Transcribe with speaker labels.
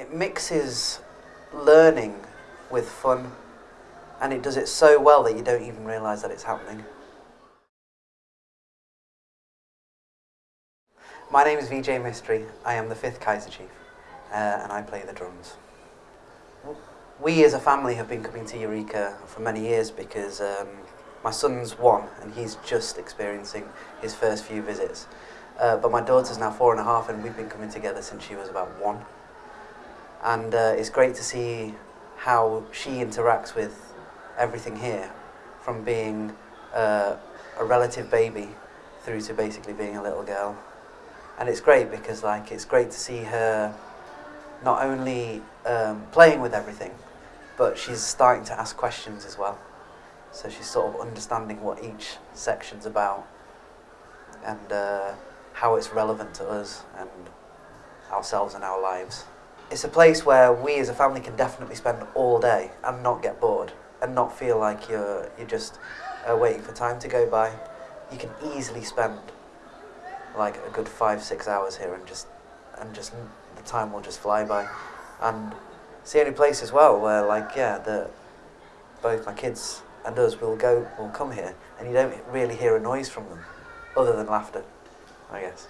Speaker 1: it mixes learning with fun and it does it so well that you don't even realise that it's happening. My name is Vijay Mistry. I am the fifth Kaiser Chief uh, and I play the drums. We as a family have been coming to Eureka for many years because um, my son's one and he's just experiencing his first few visits. Uh, but my daughter's now four and a half and we've been coming together since she was about one. And uh, it's great to see how she interacts with everything here, from being uh, a relative baby through to basically being a little girl. And it's great because like it's great to see her not only um, playing with everything, but she's starting to ask questions as well. So she's sort of understanding what each section's about and uh, how it's relevant to us and ourselves and our lives. It's a place where we as a family can definitely spend all day and not get bored and not feel like you're, you're just uh, waiting for time to go by. You can easily spend like a good five, six hours here and just, and just the time will just fly by. And it's the only place as well where like, yeah, the, both my kids and us will go, will come here and you don't really hear a noise from them other than laughter, I guess.